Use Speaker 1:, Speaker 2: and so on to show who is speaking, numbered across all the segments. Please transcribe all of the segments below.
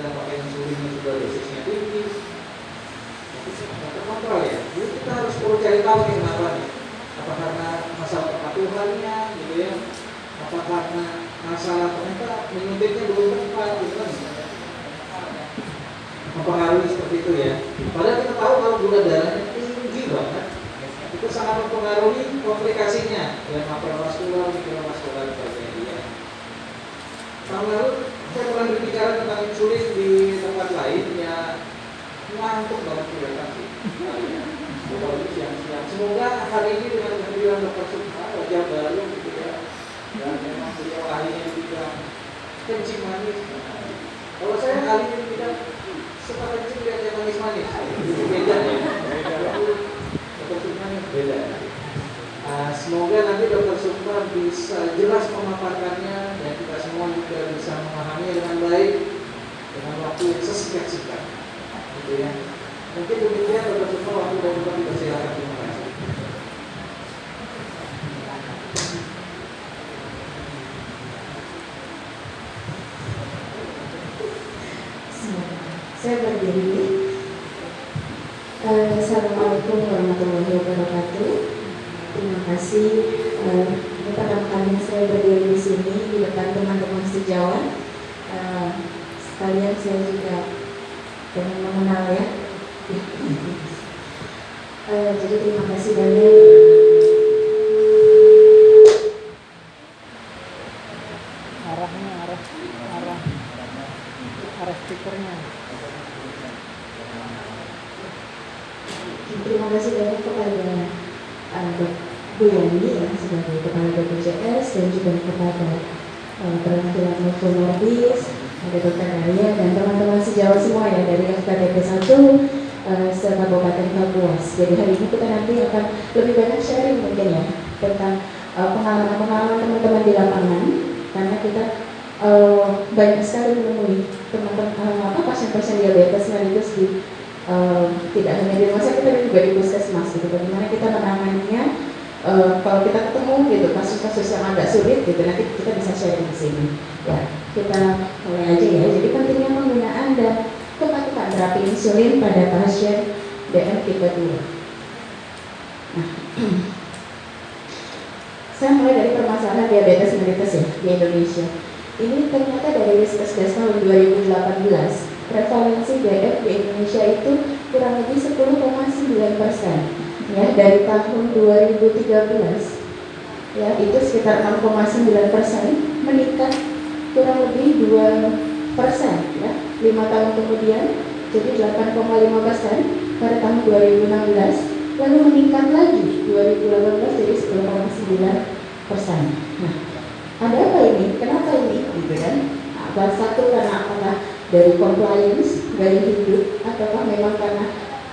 Speaker 1: kita pakai insulinnya sudah dosisnya tinggi tapi nggak terkontrol ya. Jadi kita harus perlu cari tahu nih kenapa nih. Apa karena masalah kepatuhannya gitu ya. Apa karena masalah ternyata menyuntiknya belum tepat gitu kan. Mempengaruhi seperti itu ya. Padahal kita tahu kalau gula darahnya tinggi banget itu sangat mempengaruhi komplikasinya. Ya makrovaskular, mikrovaskular dan sebagainya. Tahun lalu saya pernah berbicara tentang insulin di tempat lain ya ngantuk banget kelihatan sih Apalagi siang-siang. Semoga hari ini dengan kehadiran dokter Sukma wajah baru gitu ya. Dan memang beliau ahlinya di bidang kencing manis. Kalau saya ahlinya di bidang suka kencing lihat yang manis-manis beda ya. Dokter Sukma beda. Uh, semoga nanti dokter Sukma bisa jelas memaparkannya dan semua juga bisa memahaminya dengan baik dengan waktu yang sesingkat-singkat gitu ya mungkin demikian dokter Sukma waktu dan juga dipersilakan terima kasih
Speaker 2: Saya berdiri. Eh, Assalamualaikum warahmatullahi wabarakatuh. Terima kasih. Ini pertama kalinya saya berdiri di sini di depan teman-teman sejawat. Eh, sekalian saya juga pengen mengenal ya. Eh, jadi terima kasih banyak.
Speaker 3: arahnya arah arah arah speakernya
Speaker 2: Terima kasih banyak kepada uh, Dok Bu Yani ya sebagai kepala BPJS dan juga kepada uh, perwakilan Novo Nordis, ada Dokter Arya dan teman-teman sejawat semua ya dari FKDP 1 uh, Kapuas. Jadi hari ini kita nanti akan lebih banyak sharing mungkin ya tentang pengalaman-pengalaman teman-teman di lapangan. Karena kita uh, banyak sekali menemui teman-teman uh, apa pasien-pasien diabetes mellitus di uh, tidak hanya di rumah sakit tapi juga di puskesmas gitu. Bagaimana kita menanganinya uh, kalau kita ketemu gitu kasus-kasus yang agak sulit gitu nanti kita bisa sharing di sini. Ya kita mulai aja ya. Jadi pentingnya penggunaan dan kepatuhan terapi insulin pada pasien DM tipe 2 nah saya mulai dari permasalahan diabetes mellitus ya di Indonesia. Ini ternyata dari Riskesdas tahun 2018 prevalensi DF di Indonesia itu kurang lebih 10,9 persen ya dari tahun 2013 ya itu sekitar 6,9 persen meningkat kurang lebih 2 persen ya lima tahun kemudian jadi 8,5 persen pada tahun 2016 lalu meningkat lagi 2018 jadi 10,9 persen. Nah ada apa ini? Kenapa ini? Gitu kan? Apa satu karena apakah dari compliance gaya hidup ataukah memang karena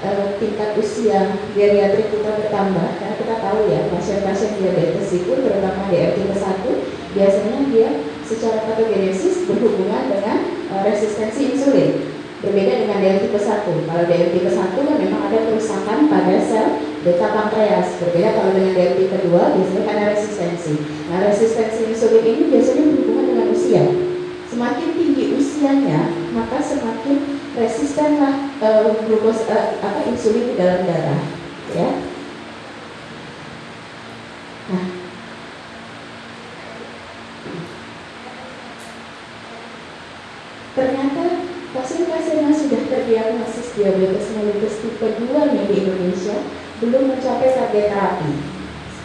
Speaker 2: uh, tingkat usia geriatrik kita bertambah? Karena kita tahu ya pasien-pasien diabetes itu terutama DRT tipe 1 biasanya dia secara patogenesis berhubungan dengan uh, resistensi insulin berbeda dengan DRT tipe 1 kalau DRT tipe 1 kan memang ada kerusakan pada sel beta pankreas. Berbeda kalau dengan DRT tipe 2 biasanya karena resistensi. Nah resistensi insulin ini biasanya berhubungan dengan usia. Semakin tinggi usianya maka semakin resistenlah uh, glukos uh, apa insulin di dalam darah ya nah ternyata pasien-pasien yang sudah terdiagnosis diabetes mellitus tipe 2 nih di Indonesia belum mencapai target terapi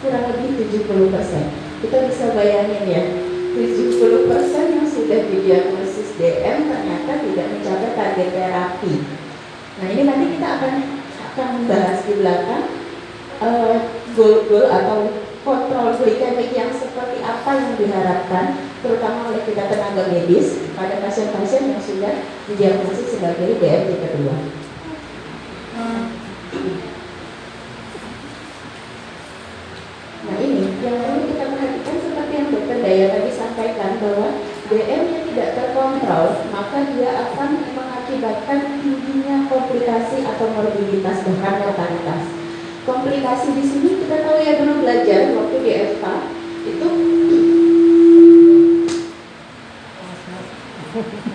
Speaker 2: kurang lebih 70 persen kita bisa bayangin ya 70 persen yang sudah didiagnosis DM ternyata tidak mencapai target terapi. Nah ini nanti kita akan akan membahas di belakang uh, goal-goal atau kontrol glikemik yang seperti apa yang diharapkan terutama oleh kita tenaga medis pada pasien-pasien yang sudah didiagnosis sebagai DM tipe 2. Nah ini yang perlu kita perhatikan seperti yang dokter Daya tadi sampaikan bahwa DM yang tidak terkontrol maka dia akan mengakibatkan tingginya komplikasi atau morbiditas bahkan mortalitas. Komplikasi di sini kita tahu ya dulu belajar waktu di FK itu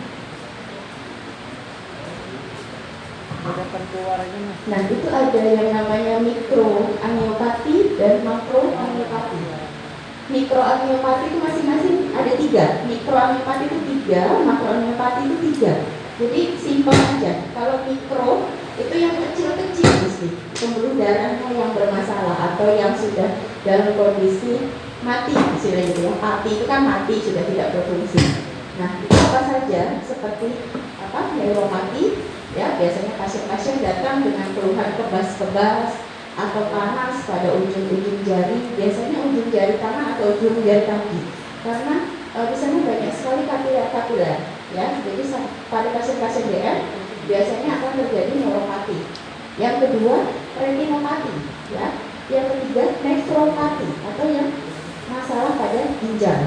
Speaker 2: Nah, itu ada yang namanya mikro angiopati dan makro angiopati. Mikro angiopati itu masing-masing ada tiga. Mikro angiopati itu tiga, makro angiopati itu tiga. Jadi simpel aja. Kalau mikro itu yang kecil-kecil mesti pembuluh darahnya yang bermasalah atau yang sudah dalam kondisi mati istilahnya gitu ya. Mati itu kan mati sudah tidak berfungsi. Nah, itu apa saja seperti apa neuromati ya biasanya pasien-pasien datang dengan keluhan kebas-kebas atau panas pada ujung-ujung jari. Biasanya ujung jari tangan atau ujung jari kaki. Karena e, di sana banyak sekali kapiler-kapiler ya. Jadi pada pasien-pasien DM biasanya akan terjadi neuropati. Yang kedua retinopati ya. Yang ketiga nefropati atau yang masalah pada ginjal.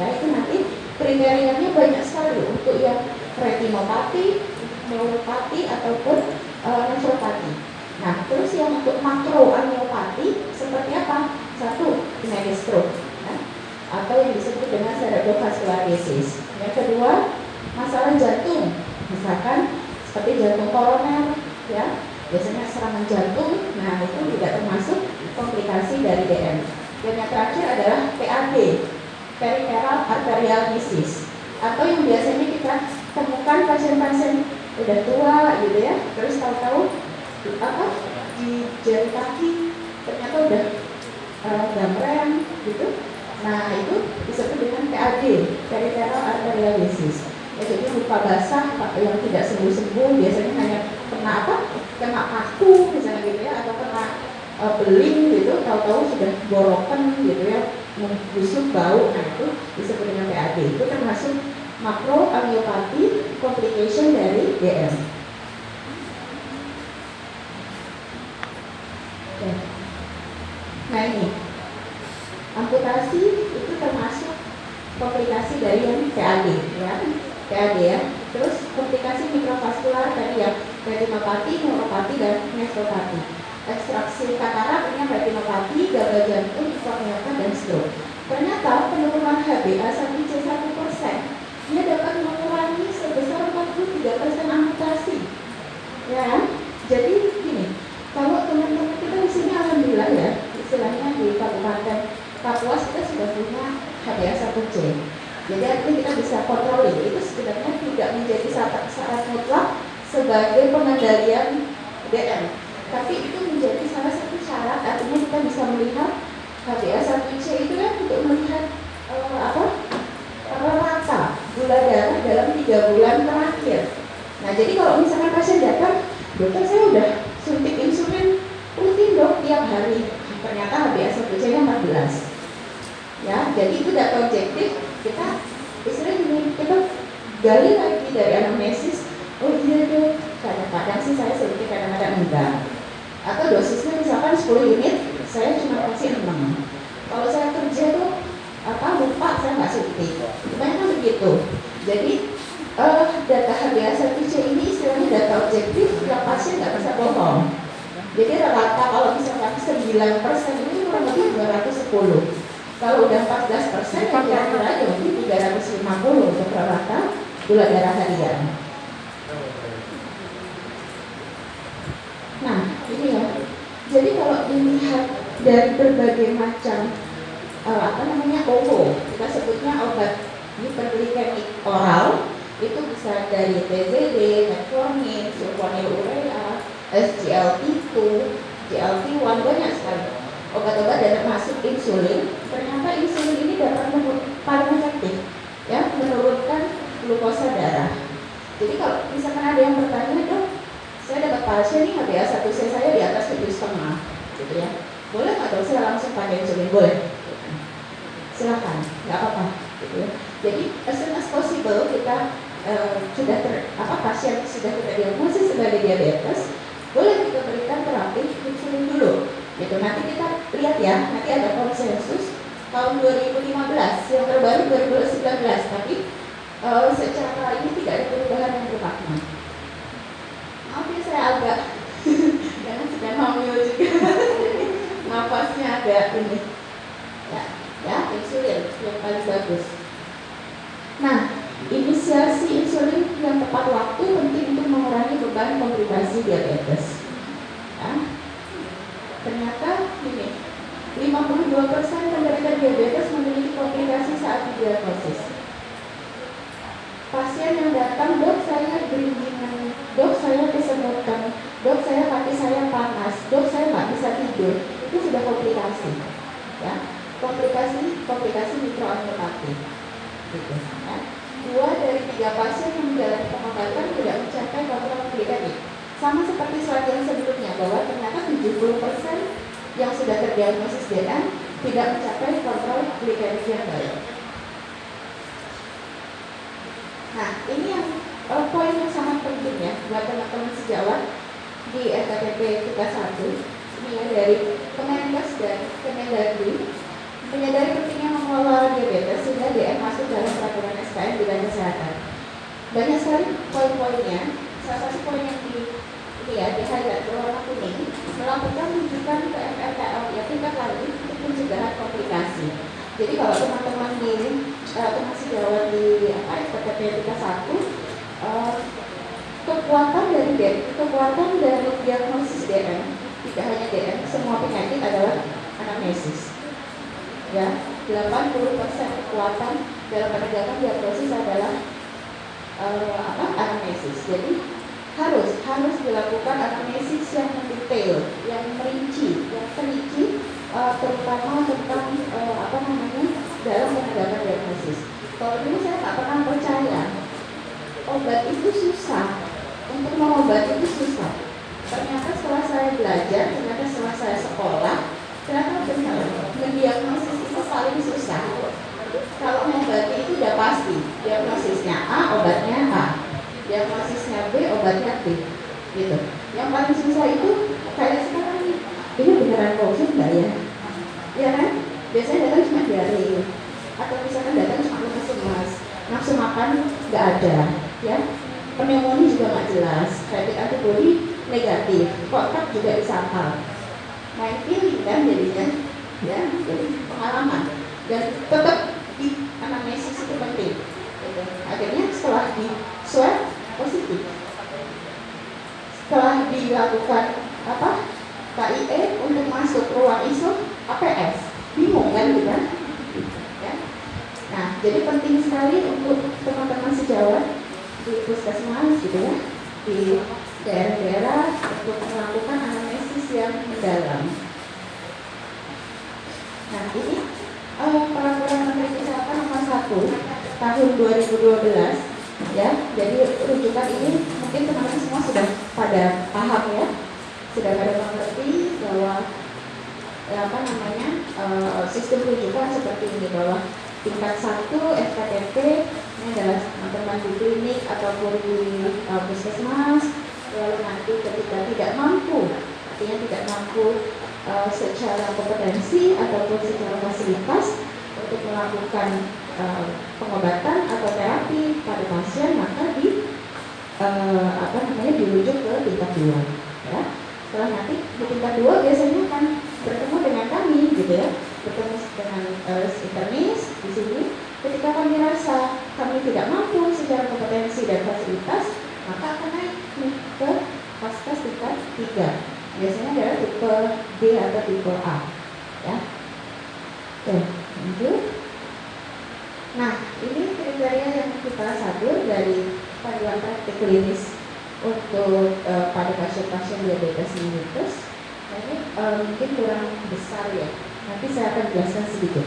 Speaker 2: Ya itu nanti kriterianya banyak sekali untuk yang retinopati neuropati ataupun e, nefropati Nah, terus yang untuk makro angiopati seperti apa? Satu, penyakit stroke, ya? atau yang disebut dengan cerebrovascular disease. Yang kedua, masalah jantung, misalkan seperti jantung koroner, ya, biasanya serangan jantung. Nah, itu tidak termasuk komplikasi dari DM. Dan yang terakhir adalah PAD, peripheral arterial disease, atau yang biasanya kita temukan pasien-pasien udah tua gitu ya, terus tahu-tahu apa di jari kaki ternyata udah uh, gitu. Nah itu disebut dengan PAD peripheral arterial disease ya, jadi luka basah yang tidak sembuh-sembuh biasanya hanya kena apa kena paku misalnya gitu ya atau kena uh, beling gitu. Tahu-tahu sudah borokan gitu ya membusuk bau. Nah itu disebut dengan PAD itu termasuk makro angiopati complication dari DM Nah ini, amputasi itu termasuk komplikasi dari yang PAD ya, PAD ya. Terus komplikasi mikrovaskular tadi ya, retinopati, neuropati dan nefropati. Ekstraksi katarak ini retinopati, gagal jantung, infarkt dan stroke. Ternyata penurunan HbA1c 1 persen dia dapat mengurangi sebesar 43 persen amputasi. Ya, jadi gini, kalau teman-teman kita di sini alhamdulillah ya, istilahnya di Kabupaten Kapuas kita sudah punya HbA1c. Jadi artinya kita bisa kontrol itu sebenarnya tidak menjadi syarat, syarat mutlak sebagai pengendalian DM. Tapi itu menjadi salah satu syarat artinya kita bisa melihat HbA1c itu kan untuk melihat uh, apa rata gula darah dalam tiga bulan terakhir. Nah jadi kalau misalkan pasien datang, dokter saya udah suntik insulin rutin dok tiap hari. Ternyata HbA1c nya 14 ya jadi itu data objektif. Kita istilahnya kita gali lagi dari anamnesis. Oh iya dok kadang-kadang sih saya suntik kadang-kadang enggak. Atau dosisnya misalkan 10 unit saya cuma kasih 6 kalau saya kerja tuh apa lupa saya nggak suntik kebanyakan begitu jadi uh, data HbA1c ini istilahnya data objektif yang pasien nggak bisa bohong. Jadi rata kalau misalkan 9 persen ini kurang lebih 210. Kalau udah 14 persen ya kira-kira aja mungkin 350 untuk rata gula darah harian. Nah ini ya. Jadi kalau dilihat dari berbagai macam uh, apa namanya OVO, kita sebutnya obat hiperglikemik oral itu bisa dari TZD, metformin, sulfonylurea, SGLT2, GLT1 banyak sekali obat-obat dan termasuk insulin. Ternyata insulin ini dapat paling efektif ya menurunkan glukosa darah. Jadi kalau misalkan ada yang bertanya dok, saya dapat pasien nih HbA1c saya di atas tujuh setengah, gitu ya. Boleh nggak dok saya langsung pakai insulin? Boleh. Silahkan, nggak apa-apa. Gitu ya. Jadi as soon as possible kita uh, sudah ter, apa pasien sudah kita diagnosis sebagai diabetes, boleh kita berikan terapi insulin dulu. Gitu. Nanti kita lihat ya, nanti ada konsensus tahun 2015, yang terbaru 2019, tapi uh, secara ini tidak ada perubahan yang bermakna. Maaf ya saya agak karena sedang hamil juga, nafasnya agak ini. Ya, ya insulin yang paling bagus. Nah, inisiasi insulin yang tepat waktu penting untuk mengurangi beban komplikasi diabetes. Ya. Ternyata ini 52% penderita diabetes memiliki komplikasi saat didiagnosis. Pasien yang datang, dok saya beringingan, dok saya kesemutan, dok saya kaki saya panas, dok saya nggak bisa tidur, itu sudah komplikasi. Ya, komplikasi komplikasi mikroangiopati. Gitu, ya. Dua dari tiga pasien yang menjalani pengobatan tidak mencapai kontrol glikemik. Sama seperti slide yang sebelumnya bahwa ternyata 70% yang sudah terdiagnosis DN tidak mencapai kontrol glikemik yang baik. Nah, ini yang uh, poin yang sangat penting ya buat teman-teman sejawat di SKPP kita satu. Ini ya dari Kemenkes dan Kemendagri menyadari pentingnya mengelola diabetes sehingga DM masuk dalam peraturan SKN bidang kesehatan. Banyak sekali poin-poinnya. Salah satu poin yang di ya di highlight berwarna kuning melakukan rujukan ke MRKL ya tingkat lanjut untuk pencegahan komplikasi. Jadi kalau teman-teman di uh, sejawat di apa SPPT tingkat satu uh, kekuatan dari DM, kekuatan dari diagnosis DM tidak hanya DM, semua penyakit adalah anamnesis. Ya 80% kekuatan dalam penegakan diagnosis adalah uh, apa anamnesis. Jadi harus harus dilakukan anamnesis yang mendetail yang merinci yang terinci uh, terutama tentang uh, apa namanya dalam penegakan diagnosis. Kalau dulu saya nggak pernah percaya obat itu susah. Untuk mengobati itu susah. Ternyata setelah saya belajar ternyata setelah saya sekolah ternyata benar mendiagnosis itu paling susah. Kalau mengobati itu udah pasti diagnosisnya A obatnya A diagnosisnya B obatnya B gitu. Yang paling susah itu kayak sekarang nih ini beneran covid nggak ya? Ya kan? Biasanya datang cuma diare. Atau misalkan datang cuma lemas lemas nafsu makan nggak ada ya. Pneumonia juga nggak jelas. Rapid antibody negatif. Kontak juga disangkal main feeling kan jadinya ya jadi pengalaman. Dan tetap di anamnesis itu penting gitu. akhirnya setelah di swab positif setelah dilakukan apa KIE untuk masuk ruang ISO APS bingung kan gitu kan ya nah jadi penting sekali untuk teman-teman sejawat di puskesmas gitu ya di daerah-daerah untuk melakukan anamnesis yang mendalam. Nah ini uh, peraturan Menteri Kesehatan nomor 1 tahun 2012 ya. Jadi rujukan ini mungkin teman-teman semua sudah pada paham ya, sudah pada mengerti bahwa ya, apa namanya uh, sistem rujukan seperti ini bahwa tingkat satu SKTP ini adalah teman-teman di klinik ataupun di uh, puskesmas lalu nanti ketika tidak mampu artinya tidak mampu uh, secara kompetensi ataupun secara fasilitas untuk melakukan uh, pengobatan atau terapi pada pasien maka di uh, apa namanya dirujuk ke tingkat dua ya. Setelah nanti di tingkat dua biasanya akan bertemu dengan kami gitu ya. Bertemu dengan uh, internis di sini. Ketika kami rasa kami tidak mampu secara kompetensi dan fasilitas maka akan naik ke vaskes tingkat 3 biasanya adalah tipe B atau tipe A ya. Oke lanjut. Nah ini kriteria yang kita sadur dari panduan praktik klinis untuk uh, pada pasien-pasien diabetes mellitus ini uh, mungkin kurang besar ya nanti saya akan jelaskan sedikit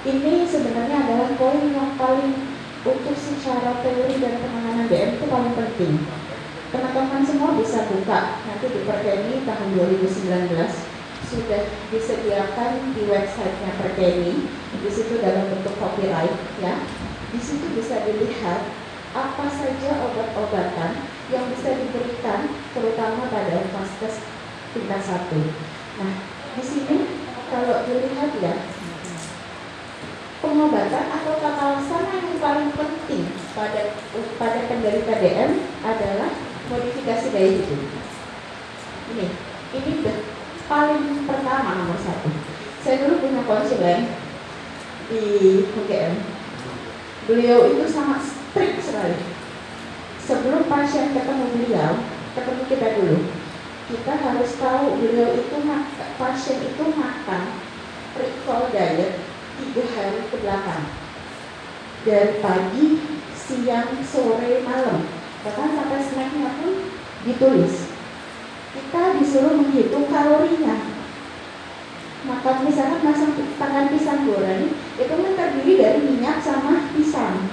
Speaker 2: ini sebenarnya adalah poin yang paling untuk secara teori dan penanganan DM itu paling penting. Teman-teman semua bisa buka nanti di Perkeni tahun 2019 sudah disediakan di websitenya Perkeni di situ dalam bentuk copyright ya. Di situ bisa dilihat apa saja obat-obatan yang bisa diberikan terutama pada vaskes tingkat satu. Nah, di sini kalau dilihat ya pengobatan atau tata laksana yang paling penting pada pada penderita DM adalah modifikasi gaya hidup. Ini, ini paling pertama nomor satu. Saya dulu punya konsulen di UGM. Beliau itu sangat strict sekali. Sebelum pasien ketemu beliau, ketemu kita dulu. Kita harus tahu beliau itu pasien itu makan recall diet tiga hari ke belakang dari pagi, siang, sore, malam bahkan sampai snacknya pun ditulis kita disuruh menghitung kalorinya makan misalkan masang tangan pisang goreng itu kan terdiri dari minyak sama pisang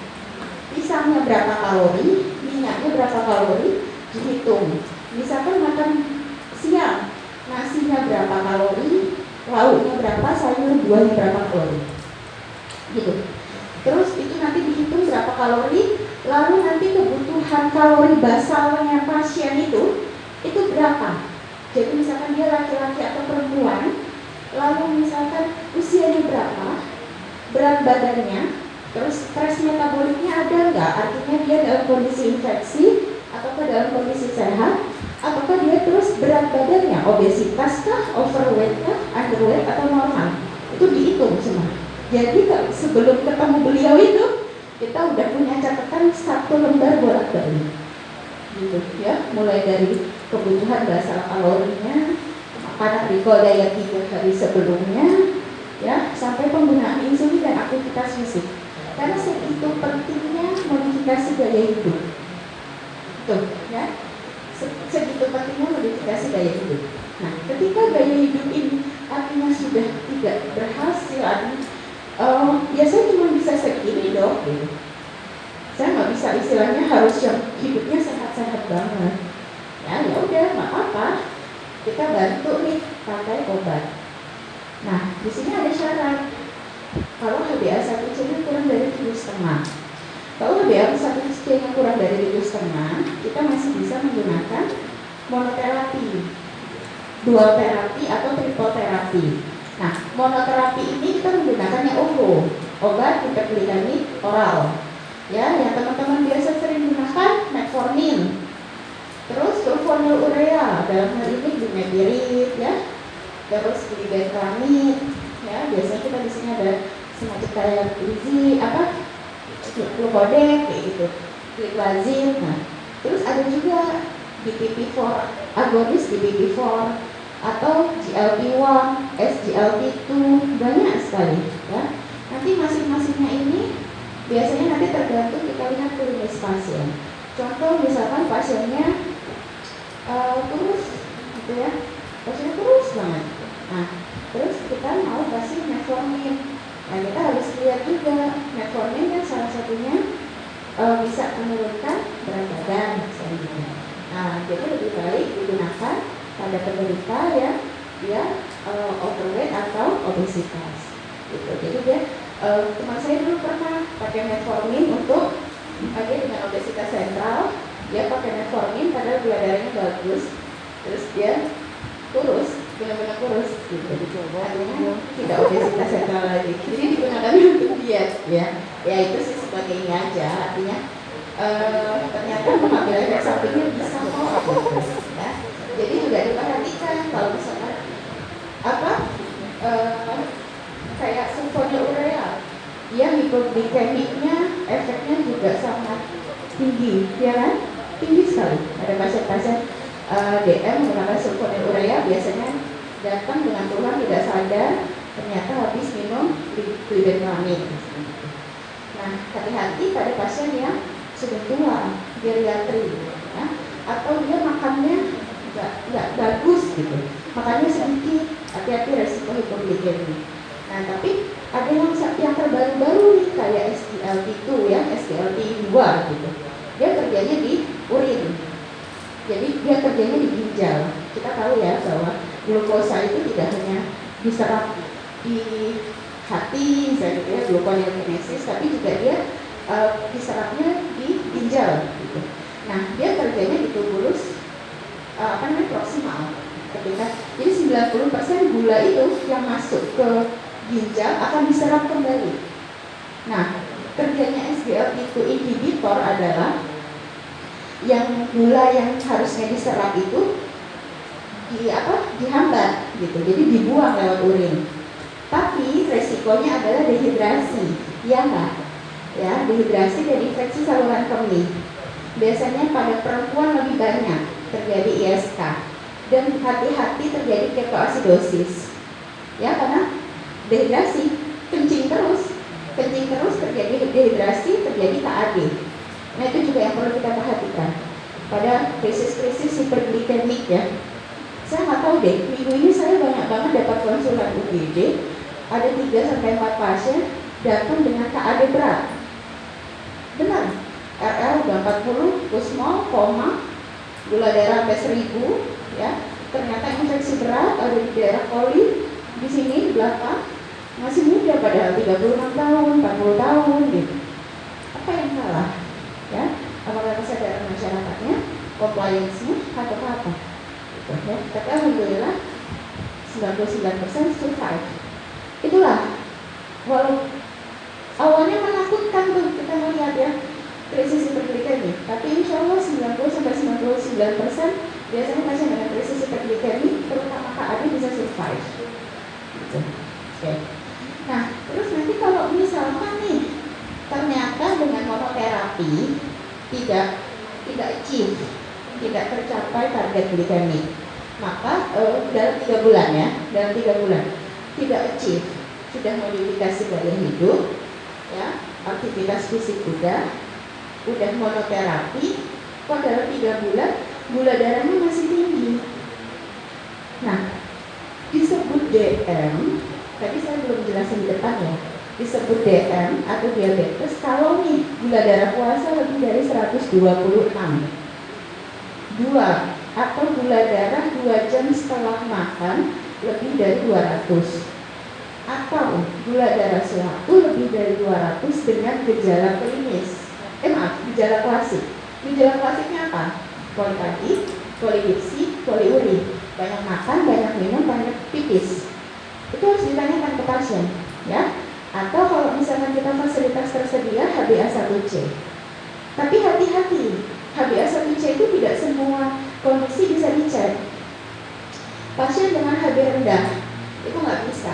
Speaker 2: pisangnya berapa kalori minyaknya berapa kalori dihitung. Misalkan makan siang nasinya berapa kalori lauknya berapa sayur buahnya berapa kalori. Gitu. Terus itu nanti dihitung berapa kalori lalu nanti kebutuhan kalori basalnya pasien itu itu berapa. Jadi misalkan dia laki-laki atau perempuan lalu misalkan usianya berapa berat badannya terus stres metaboliknya ada nggak? Artinya dia dalam kondisi infeksi ataukah dalam kondisi sehat apakah dia terus berat badannya? Obesitas kah? Overweight kah? Underweight atau normal? Itu dihitung semua. Jadi sebelum ketemu beliau itu kita udah punya catatan satu lembar bolak balik gitu ya. Mulai dari kebutuhan basal kalorinya makanan recall daya tiga hari sebelumnya ya. Sampai penggunaan insulin dan aktivitas fisik karena segitu pentingnya modifikasi gaya hidup. Tuh ya? Segitu pentingnya modifikasi gaya hidup. Nah ketika gaya hidup ini artinya sudah tidak berhasil artinya uh, ya saya cuma bisa segini dong. Gitu. saya nggak bisa istilahnya harus yang hidupnya sehat-sehat banget. Ya ya udah nggak apa-apa. Kita bantu nih pakai obat. Nah di sini ada syarat kalau HbA1c nya kurang dari tujuh setengah. Kalau HbA1c nya kurang dari tujuh setengah kita masih bisa menggunakan monoterapi. Dual terapi atau triple terapi. Nah monoterapi ini kita menggunakannya OVO obat hiperglikamik oral. Ya yang teman-teman biasa sering gunakan metformin. Terus sulfonylurea dalam hal ini bumepirid ya. Terus glibenclamid ya. Biasanya kita di sini ada semacam kayak gizi apa? Glukodek kayak gitu. Glazin nah. Terus ada juga DPP4 agonis DPP4 atau GLP1 SGLT2 banyak sekali ya. Nanti masing-masingnya ini biasanya nanti tergantung kita lihat klinis pasien. Contoh misalkan pasiennya uh, terus gitu ya. Pasiennya terus banget. Nah terus kita mau kasih metformin nah kita harus lihat juga metformin kan salah satunya uh, bisa menurunkan berat badan misalnya. Nah jadi lebih baik digunakan pada penderita ya dia uh, overweight atau obesitas gitu. Jadi dia uh, teman saya dulu pernah pakai metformin untuk dia dengan obesitas sentral dia pakai metformin padahal gula darahnya bagus terus dia kurus benar-benar kurus. Gitu artinya tidak obesitas sentral lagi. Jadi digunakan untuk diet. Ya ya itu sih sebagai ini aja. Artinya uh, ternyata mengambil efek sampingnya bisa kok ya. Jadi juga diperhatikan kalau misalkan apa uh, kayak sulfonylurea dia hipoglikemiknya efeknya juga sangat tinggi ya kan? Tinggi sekali. Ada pasien-pasien uh, DM menggunakan sulfonylurea biasanya datang dengan keluhan tidak sadar ternyata habis minum glibenclamid nah hati-hati pada pasien yang sudah tua geriatri ya. Atau dia makannya nggak nggak bagus gitu. Makannya sedikit hati-hati resiko hipoglikemi nah tapi ada yang yang terbaru-baru nih kayak SGLT2 ya SGLT2 gitu. Dia kerjanya di urin. Jadi dia kerjanya di ginjal. Kita tahu ya bahwa glukosa itu tidak hanya diserap di hati misalnya gitu ya gluconeogenesis tapi juga dia uh, diserapnya di ginjal gitu. Nah dia kerjanya di tubulus uh, apa namanya proksimal ketika jadi 90% gula itu yang masuk ke ginjal akan diserap kembali. Nah kerjanya SGLT2 inhibitor adalah yang gula yang harusnya diserap itu di apa dihambat gitu jadi dibuang lewat urin tapi resikonya adalah dehidrasi ya enggak ya dehidrasi dan infeksi saluran kemih biasanya pada perempuan lebih banyak terjadi hati-hati terjadi ketoasidosis. Ya, karena dehidrasi, kencing terus, kencing terus terjadi dehidrasi, terjadi KAD. Nah itu juga yang perlu kita perhatikan pada krisis-krisis hiperglikemik ya. Saya nggak tahu deh, minggu ini saya banyak banget dapat konsulan UGD, ada 3 sampai 4 pasien datang dengan KAD berat. Benar, RL udah 40, kusmol, koma, gula darah sampai 1000, ya. Ternyata infeksi berat ada di daerah koli, di sini di belakang, masih muda padahal 36 tahun, 40 tahun gitu. Apa yang salah? Ya, apakah kesadaran masyarakatnya, compliance-nya, atau apa? Ya. Tapi alhamdulillah 99% survive. Itulah walau awalnya menakutkan tuh kita melihat ya krisis hiperglikemi tapi insya Allah 90 sampai 99 persen biasanya pasien dengan krisis hiperglikemi terutama KAD bisa survive gitu. oke nah terus nanti kalau misalkan nih ternyata dengan monoterapi tidak tidak achieve tidak tercapai target glikemi maka uh, dalam tiga bulan ya dalam tiga bulan tidak achieve sudah modifikasi gaya hidup ya aktivitas fisik udah udah monoterapi kok dalam tiga bulan gula darahnya masih tinggi. Nah disebut DM tadi saya belum jelasin di depan ya disebut DM atau diabetes kalau nih gula darah puasa lebih dari 126 dua atau gula darah dua jam setelah makan lebih dari 200 atau gula darah suatu lebih dari 200 dengan gejala klinis. Eh maaf, gejala klasik. Gejala klasiknya apa? polipati, polidipsi, poliuri. Banyak makan, banyak minum, banyak pipis. Itu harus ditanyakan ke pasien ya. Atau kalau misalkan kita fasilitas tersedia HbA1c tapi hati-hati HbA1c itu tidak semua kondisi bisa dicek pasien dengan HB rendah itu nggak bisa.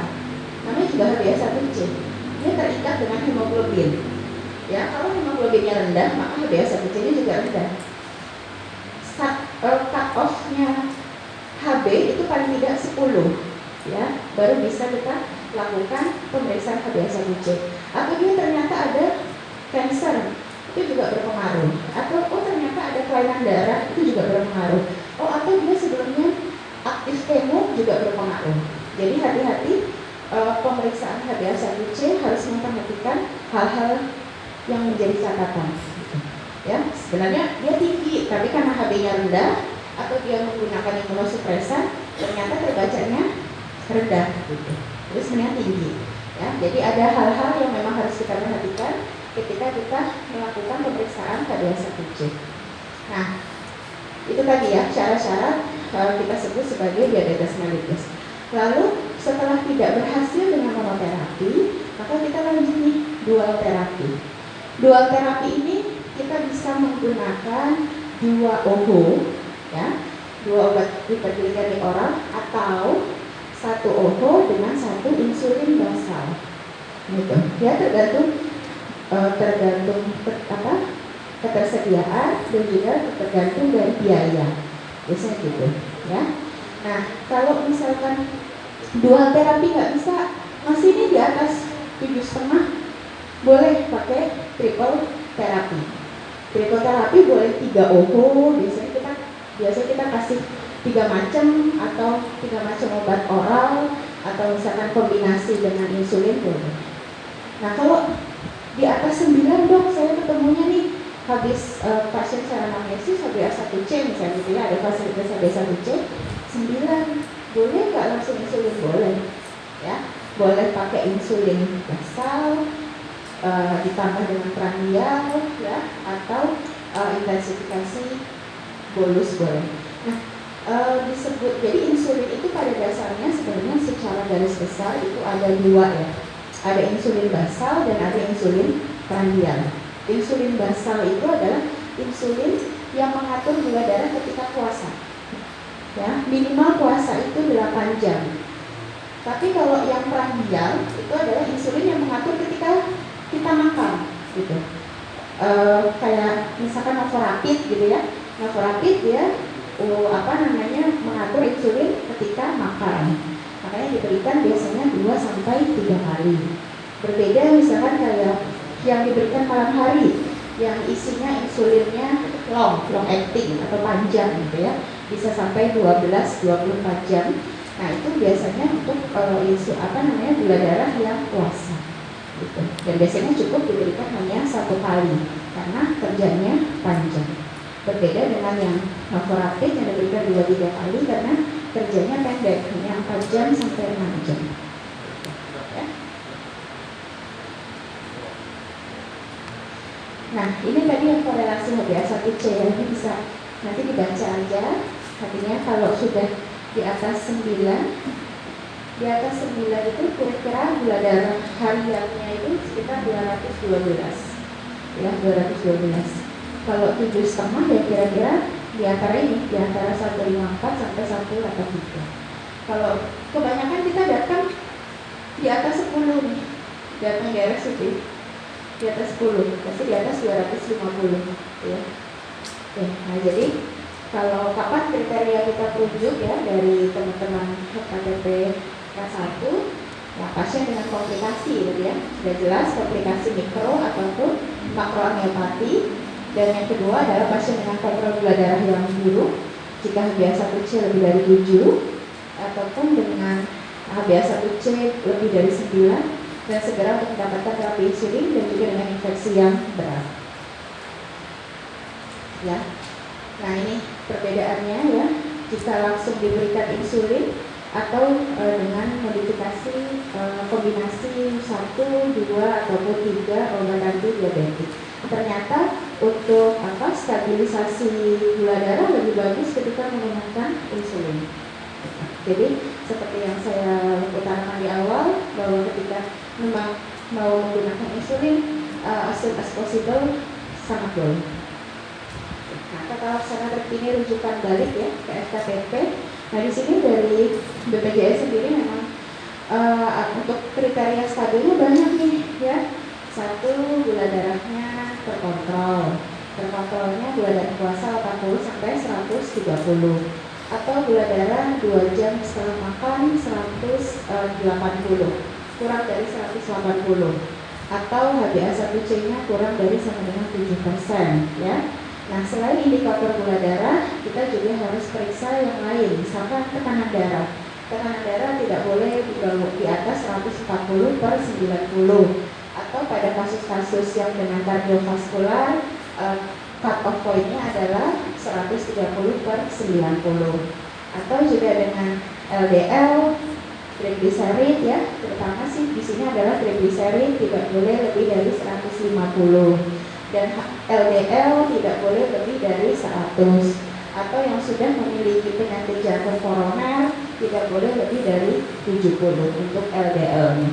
Speaker 2: Namanya juga HbA1c dia terikat dengan hemoglobin. Ya kalau hemoglobinnya rendah maka HbA1c nya juga rendah. Cut, uh, cut off-nya HB itu paling tidak 10 ya baru bisa kita lakukan pemeriksaan HbA1c atau dia ternyata ada cancer itu juga berpengaruh. Atau oh ternyata ada kelainan darah itu juga berpengaruh. Oh atau dia sebelumnya aktif kemo juga berpengaruh. Jadi hati-hati e, pemeriksaan HbA1c harus memperhatikan hal-hal yang menjadi catatan. Ya sebenarnya dia tinggi tapi karena HB-nya rendah atau dia menggunakan imunosupresan ternyata terbacanya rendah gitu. Terus sebenarnya tinggi ya. Jadi ada hal-hal yang memang harus kita perhatikan ketika kita melakukan pemeriksaan HbA1c nah itu tadi ya syarat-syarat uh, kita sebut sebagai diabetes mellitus. Lalu setelah tidak berhasil dengan monoterapi maka kita lanjut nih dual terapi. Dual terapi ini kita bisa menggunakan dua OHO ya dua obat hiperglikemik oral atau satu OHO dengan satu insulin basal. Gitu. Ya tergantung uh, tergantung ter, apa? Ketersediaan dan juga tergantung dari biaya. Biasanya gitu ya. Nah kalau misalkan dual terapi nggak bisa masih ini di atas tujuh setengah boleh pakai triple terapi. Triple terapi boleh tiga OHO biasanya kita biasanya kita kasih tiga macam atau tiga macam obat oral atau misalkan kombinasi dengan insulin boleh. Nah kalau di atas 9 dok saya ketemunya nih. Habis uh, pasien secara anamnesis HbA1c misalnya gitu ya. Ada fasilitas HbA1c 9 boleh nggak langsung insulin? Boleh. Ya. Boleh pakai insulin basal uh, ditambah dengan prandial ya atau uh, intensifikasi bolus boleh. Nah uh, disebut jadi insulin itu pada dasarnya sebenarnya secara garis besar itu ada dua ya ada insulin basal dan ada insulin prandial. Insulin basal itu adalah insulin yang mengatur gula darah ketika puasa. Ya minimal puasa itu 8 jam. Tapi kalau yang prandial itu adalah insulin yang mengatur ketika kita makan gitu. E, kayak misalkan novorapid gitu ya. Novorapid dia perlu apa namanya mengatur insulin ketika makan. Makanya diberikan biasanya 2 sampai 3 kali. Berbeda misalkan kayak yang diberikan malam hari yang isinya insulinnya long, long acting atau panjang gitu ya. Bisa sampai 12 24 jam. Nah, itu biasanya untuk uh, insul apa namanya gula darah yang puasa. Gitu. Dan biasanya cukup diberikan hanya satu kali karena kerjanya panjang. Berbeda dengan yang novorapid yang diberikan dua tiga kali karena kerjanya pendek hanya 4 jam sampai 6 jam. Ya. Nah, ini tadi yang korelasi HbA1c ya, ini bisa nanti dibaca aja. Artinya kalau sudah di atas 9 di atas 9 itu kira-kira gula darah hariannya itu sekitar 212 ya 212 kalau tujuh setengah ya kira-kira di antara ini di antara 154 sampai 183 kalau kebanyakan kita datang di atas 10 nih datang di RSUD di atas 10 pasti di atas 250 ya. Oke, nah jadi kalau kapan kriteria kita rujuk ya dari teman-teman HKTP K1 ya pasien dengan komplikasi gitu ya. Sudah jelas komplikasi mikro ataupun makroangiopati dan yang kedua adalah pasien dengan kontrol gula darah yang buruk jika HbA1c lebih dari 7 ataupun dengan HbA1c lebih dari 9 dan segera untuk mendapatkan terapi insulin dan juga dengan infeksi yang berat. Ya. Nah ini perbedaannya ya. Jika langsung diberikan insulin atau e, dengan modifikasi e, kombinasi satu, dua ataupun tiga obat anti diabetik. Ternyata untuk apa stabilisasi gula darah lebih bagus ketika menggunakan insulin. Jadi seperti yang saya utarakan di awal bahwa ketika memang mau menggunakan insulin uh, as soon as possible sangat boleh. Nah, tata laksana terkini rujukan balik ya ke FKTP. Nah, di sini dari BPJS sendiri memang uh, untuk kriteria stabilnya banyak nih ya. Satu gula darahnya terkontrol. Terkontrolnya gula darah puasa 80 sampai 130 atau gula darah 2 jam setelah makan 180 kurang dari 180 atau HbA1c nya kurang dari sama dengan 7% ya. Nah, selain indikator gula darah, kita juga harus periksa yang lain, misalkan tekanan darah. Tekanan darah tidak boleh di atas 140 per 90 atau pada kasus-kasus yang dengan kardiovaskular uh, cut off pointnya adalah 130 per 90 atau juga dengan LDL triglycerid ya terutama sih di sini adalah triglycerid tidak boleh lebih dari 150 dan LDL tidak boleh lebih dari 100 atau yang sudah memiliki penyakit jantung koroner tidak boleh lebih dari 70 untuk LDL nya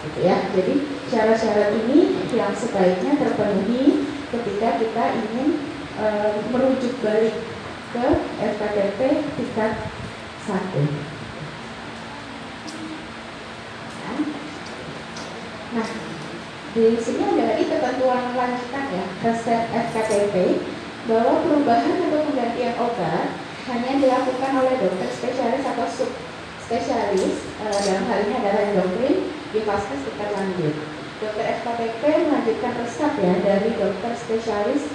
Speaker 2: gitu ya. Jadi syarat-syarat ini yang sebaiknya terpenuhi ketika kita ingin e, merujuk balik ke FKTP tingkat 1 Nah, di sini ada lagi ketentuan lanjutan ya resep FKTP bahwa perubahan atau penggantian obat hanya dilakukan oleh dokter spesialis atau sub spesialis e, dalam hal ini adalah endokrin di fase tingkat lanjut. Dokter FKTP melanjutkan resep ya dari dokter spesialis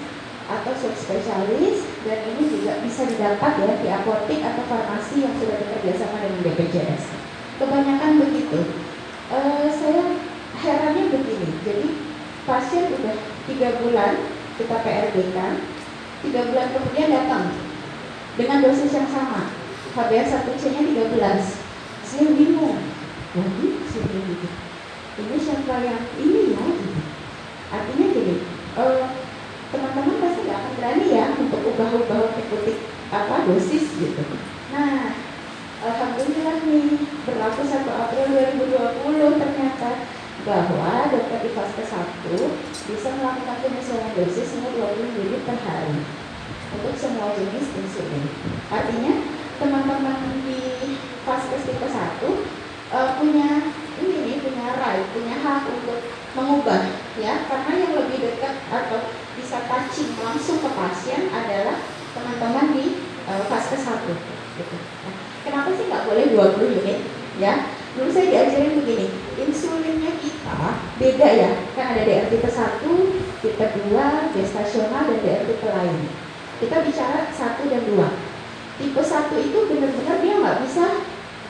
Speaker 2: atau subspesialis dan ini juga bisa didapat ya di apotek atau farmasi yang sudah bekerja sama dengan BPJS. Kebanyakan begitu. E, saya herannya begini, jadi pasien udah tiga bulan kita PRB kan, tiga bulan kemudian datang dengan dosis yang sama, HbA1c-nya 13. Saya bingung, lagi saya gitu. Ini siapa yang ini ya? Gitu. Artinya gini, teman teman-teman pasti nggak akan berani ya untuk ubah-ubah ikuti apa dosis gitu. Nah, Alhamdulillah nih berlaku 1 April 2020 ternyata bahwa dokter di fase 1 bisa melakukan penyesuaian dosis hingga 20 ml per hari untuk semua jenis insulin. Artinya teman-teman di fase tipe 1 uh, punya right, punya hak untuk mengubah ya. Karena yang lebih dekat atau bisa touching langsung ke pasien adalah teman-teman di uh, fase fase 1 gitu. Nah, kenapa sih nggak boleh 20 unit ya? Dulu saya diajarin begini insulinnya kita beda ya. Kan ada DR tipe 1 tipe 2 gestasional dan DR tipe lain. Kita bicara 1 dan 2 tipe 1 itu benar-benar dia nggak bisa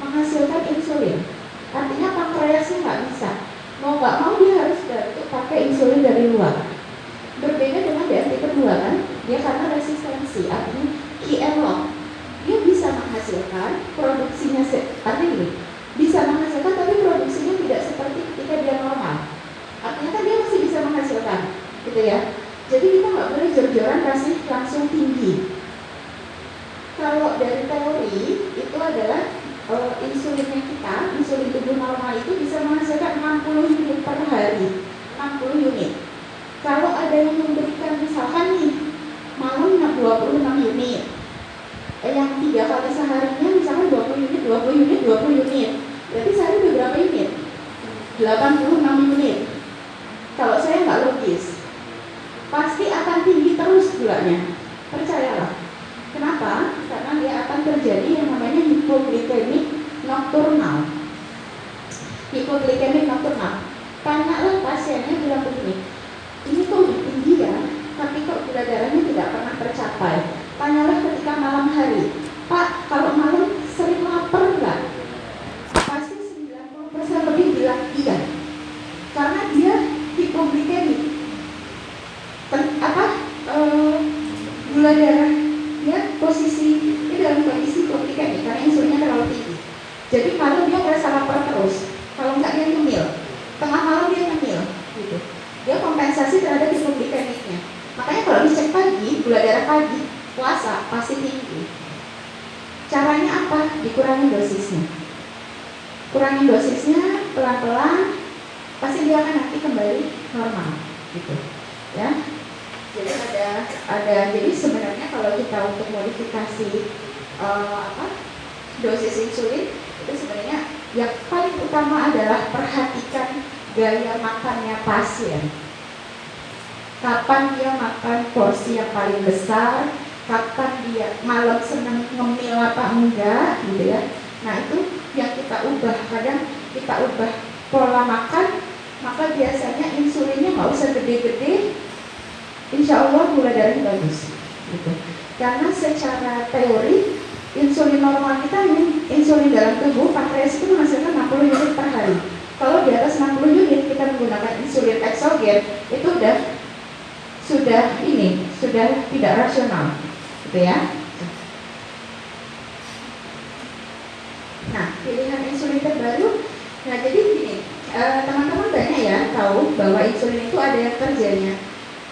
Speaker 2: menghasilkan insulin. Artinya pankreasnya nggak bisa. Mau nggak mau dia harus pakai insulin dari luar. Berbeda dengan tipe 2 kan? Dia karena resistensi artinya lock dia bisa menghasilkan produksinya artinya gini bisa menghasilkan tapi produksinya tidak seperti ketika dia normal. Artinya kan dia masih bisa menghasilkan gitu ya. Jadi kita nggak boleh jor-joran kasih langsung tinggi. Kalau dari teori itu adalah uh, insulinnya kita insulin tubuh normal itu bisa menghasilkan 60 unit per hari. 60 unit. Kalau ada yang memberikan misalkan nih malam 26 unit. Eh, yang tiga kali seharinya misalkan 20 unit 20 unit 20 unit. Berarti sehari berapa unit? 86 unit. Kalau saya nggak logis pasti akan tinggi terus gulanya percayalah. Kenapa? Karena dia akan terjadi yang hipoglikemik nokturnal hipoglikemik nokturnal tanyalah pasiennya bilang begini ini kok udah tinggi ya? Tapi kok gula darahnya tidak pernah tercapai. Tanyalah ketika malam hari Pak kalau malam sering lapar nggak pasti 90% lebih bilang iya karena dia hipoglikemik apa e, gula darahnya posisi ini dalam kondisi hipoglikemik karena insulinnya terlalu tinggi jadi malam dia merasa lapar terus kalau nggak dia nyemil tengah malam dia nyemil gitu dia kompensasi terhadap hipoglikemiknya makanya kalau dicek pagi gula darah pagi puasa pasti tinggi. Caranya apa? Dikurangi dosisnya. Kurangi dosisnya pelan-pelan, pasti dia akan nanti kembali normal, gitu. Ya. Jadi ada ada jadi sebenarnya kalau kita untuk modifikasi uh, apa dosis insulin itu sebenarnya yang paling utama adalah perhatikan gaya makannya pasien. Kapan dia makan porsi yang paling besar, kapan dia malam senang ngemil apa enggak gitu ya nah itu yang kita ubah kadang kita ubah pola makan maka biasanya insulinnya nggak usah gede-gede? Insya Allah gula darahnya bagus gitu. Karena secara teori insulin normal kita ini insulin dalam tubuh pankreas itu menghasilkan 60 unit per hari. Kalau di atas 60 unit kita menggunakan insulin eksogen itu udah sudah ini sudah tidak rasional gitu ya. Nah, pilihan insulin terbaru, nah jadi gini, teman-teman banyak ya tahu bahwa insulin itu ada yang kerjanya